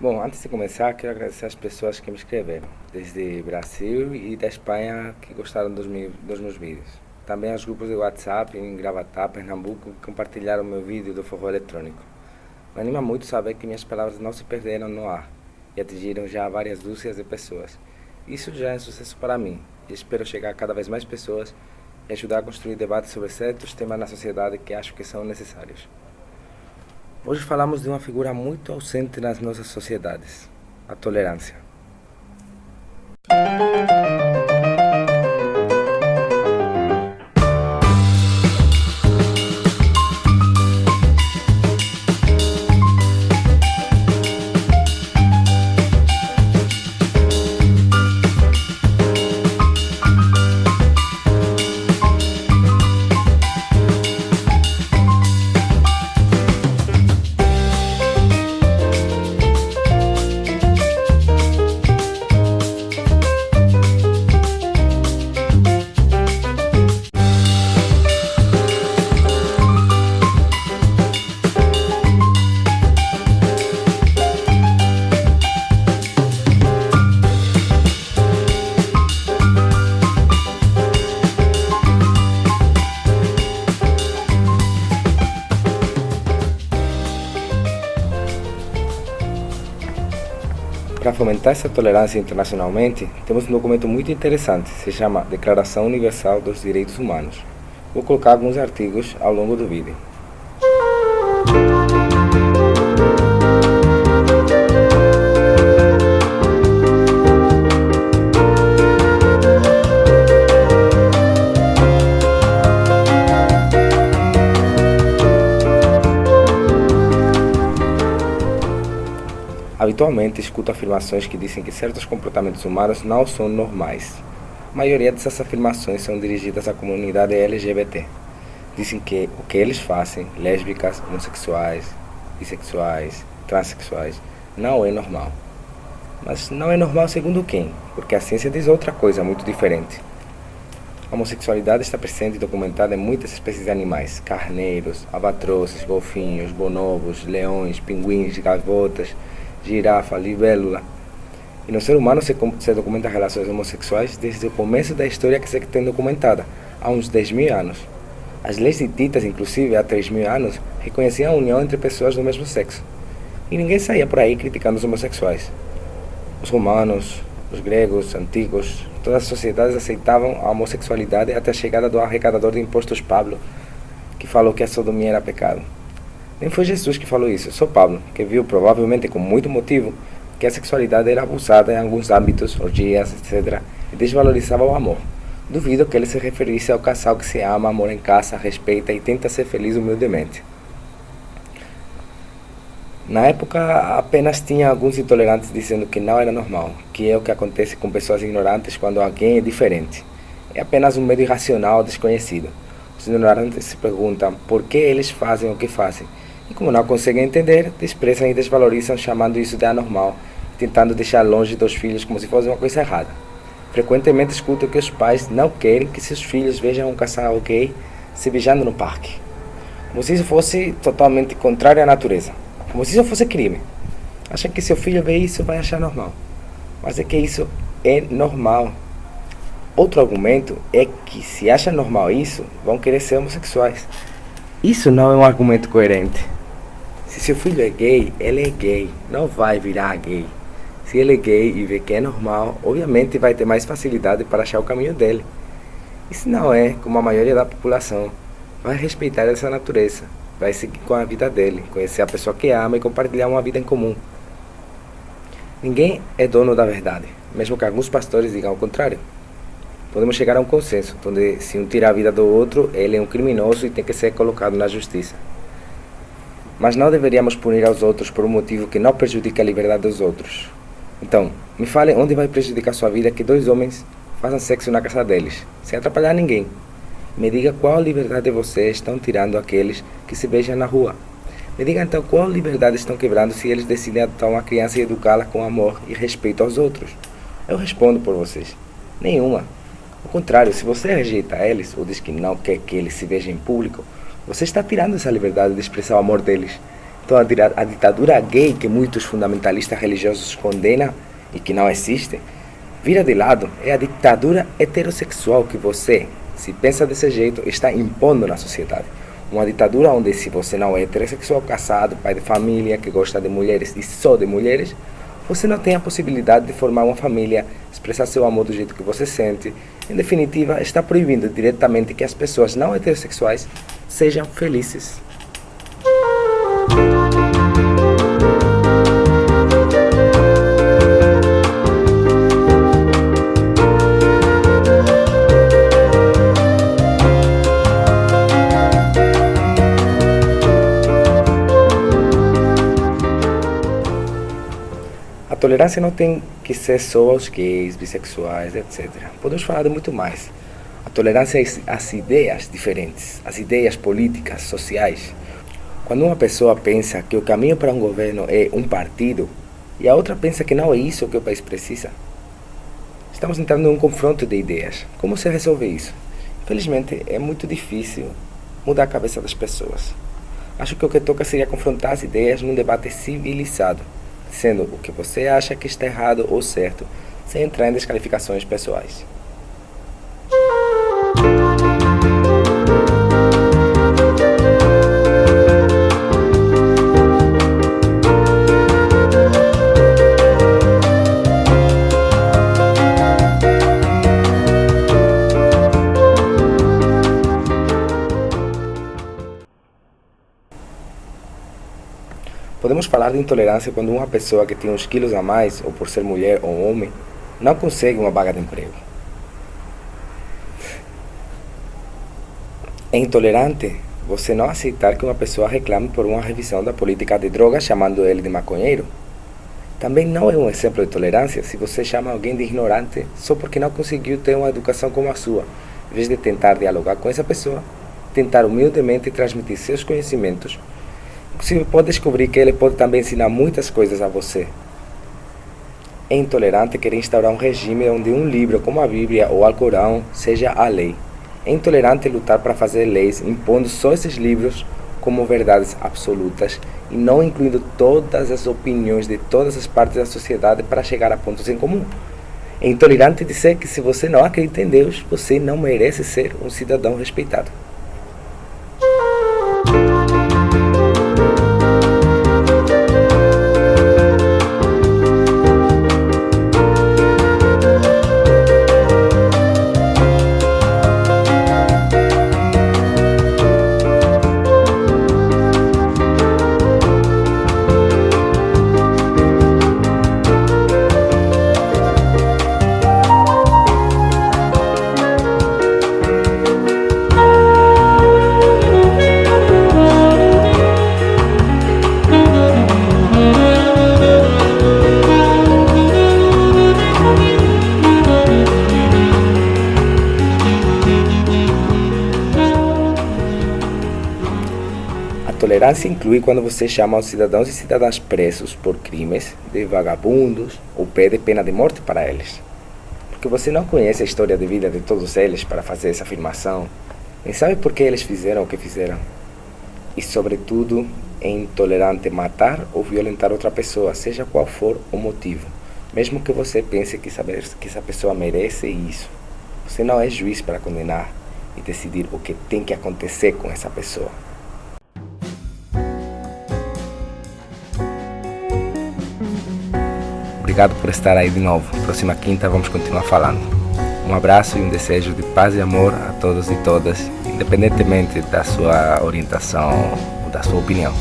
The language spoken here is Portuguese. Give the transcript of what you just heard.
Bom, antes de começar, quero agradecer às pessoas que me escreveram, desde Brasil e da Espanha, que gostaram dos, meus, dos meus vídeos. Também aos grupos de WhatsApp em Gravatá, Pernambuco, que compartilharam meu vídeo do forró eletrônico. Me anima muito saber que minhas palavras não se perderam no ar e atingiram já várias dúzias de pessoas. Isso já é um sucesso para mim e espero chegar a cada vez mais pessoas e ajudar a construir debates sobre certos temas na sociedade que acho que são necessários. Hoje falamos de uma figura muito ausente nas nossas sociedades, a tolerância. Para fomentar essa tolerância internacionalmente, temos um documento muito interessante, se chama Declaração Universal dos Direitos Humanos. Vou colocar alguns artigos ao longo do vídeo. Habitualmente escuto afirmações que dizem que certos comportamentos humanos não são normais. A maioria dessas afirmações são dirigidas à comunidade LGBT. Dizem que o que eles fazem, lésbicas, homossexuais, bissexuais, transexuais, não é normal. Mas não é normal segundo quem? Porque a ciência diz outra coisa muito diferente. A homossexualidade está presente e documentada em muitas espécies de animais, carneiros, albatrozes, golfinhos, bonobos, leões, pinguins, gavotas, girafa, libélula. E no ser humano se, se documenta relações homossexuais desde o começo da história que se tem documentada, há uns 10 mil anos. As leis hititas, inclusive, há 3 mil anos, reconheciam a união entre pessoas do mesmo sexo. E ninguém saía por aí criticando os homossexuais. Os romanos, os gregos, antigos, todas as sociedades aceitavam a homossexualidade até a chegada do arrecadador de impostos Pablo, que falou que a sodomia era pecado. Nem foi Jesus que falou isso, só Pablo, que viu, provavelmente com muito motivo, que a sexualidade era abusada em alguns âmbitos, orgias, etc., e desvalorizava o amor. Duvido que ele se referisse ao casal que se ama, mora em casa, respeita e tenta ser feliz humildemente. Na época, apenas tinha alguns intolerantes dizendo que não era normal, que é o que acontece com pessoas ignorantes quando alguém é diferente. É apenas um medo irracional desconhecido. Os ignorantes se perguntam por que eles fazem o que fazem e como não conseguem entender, desprezam e desvalorizam chamando isso de anormal, tentando deixar longe dos filhos como se fosse uma coisa errada. Frequentemente escuto que os pais não querem que seus filhos vejam um casal gay se beijando no parque. Como se isso fosse totalmente contrário à natureza. Como se isso fosse crime. Acham que seu filho vê isso vai achar normal. Mas é que isso é normal. Outro argumento é que se acha normal isso, vão querer ser homossexuais. Isso não é um argumento coerente. Se seu filho é gay, ele é gay, não vai virar gay. Se ele é gay e vê que é normal, obviamente vai ter mais facilidade para achar o caminho dele. E se não é, como a maioria da população, vai respeitar essa natureza, vai seguir com a vida dele, conhecer a pessoa que ama e compartilhar uma vida em comum. Ninguém é dono da verdade, mesmo que alguns pastores digam o contrário. Podemos chegar a um consenso, onde se um tira a vida do outro, ele é um criminoso e tem que ser colocado na justiça. Mas não deveríamos punir aos outros por um motivo que não prejudica a liberdade dos outros. Então, me fale onde vai prejudicar sua vida que dois homens façam sexo na casa deles, sem atrapalhar ninguém. Me diga qual liberdade vocês estão tirando aqueles que se beijam na rua. Me diga então qual liberdade estão quebrando se eles decidem adotar uma criança e educá-la com amor e respeito aos outros. Eu respondo por vocês. Nenhuma. Ao contrário, se você rejeita eles ou diz que não quer que eles se vejam em público, você está tirando essa liberdade de expressar o amor deles. Então a ditadura gay que muitos fundamentalistas religiosos condenam e que não existe, vira de lado, é a ditadura heterossexual que você, se pensa desse jeito, está impondo na sociedade. Uma ditadura onde se você não é heterossexual, casado, pai de família, que gosta de mulheres e só de mulheres, você não tem a possibilidade de formar uma família, expressar seu amor do jeito que você sente. Em definitiva, está proibindo diretamente que as pessoas não heterossexuais sejam felizes. Tolerância não tem que ser só aos gays, bissexuais, etc. Podemos falar de muito mais. A tolerância é às ideias diferentes, as ideias políticas, sociais. Quando uma pessoa pensa que o caminho para um governo é um partido e a outra pensa que não é isso que o país precisa, estamos entrando em um confronto de ideias. Como se resolve isso? Infelizmente, é muito difícil mudar a cabeça das pessoas. Acho que o que toca seria confrontar as ideias num debate civilizado sendo o que você acha que está errado ou certo, sem entrar em desqualificações pessoais. Podemos falar de intolerância quando uma pessoa que tem uns quilos a mais, ou por ser mulher ou homem, não consegue uma vaga de emprego. É intolerante você não aceitar que uma pessoa reclame por uma revisão da política de drogas chamando ele de maconheiro. Também não é um exemplo de tolerância se você chama alguém de ignorante só porque não conseguiu ter uma educação como a sua, em vez de tentar dialogar com essa pessoa, tentar humildemente transmitir seus conhecimentos você pode descobrir que ele pode também ensinar muitas coisas a você. É intolerante querer instaurar um regime onde um livro como a Bíblia ou o Alcorão seja a lei. É intolerante lutar para fazer leis impondo só esses livros como verdades absolutas e não incluindo todas as opiniões de todas as partes da sociedade para chegar a pontos em comum. É intolerante dizer que se você não acredita em Deus, você não merece ser um cidadão respeitado. Tolerância inclui quando você chama os cidadãos e cidadãs presos por crimes de vagabundos ou pede pena de morte para eles. Porque você não conhece a história de vida de todos eles para fazer essa afirmação, nem sabe por que eles fizeram o que fizeram. E, sobretudo, é intolerante matar ou violentar outra pessoa, seja qual for o motivo. Mesmo que você pense que, saber, que essa pessoa merece isso. Você não é juiz para condenar e decidir o que tem que acontecer com essa pessoa. Obrigado por estar aí de novo. Próxima quinta vamos continuar falando. Um abraço e um desejo de paz e amor a todos e todas, independentemente da sua orientação ou da sua opinião.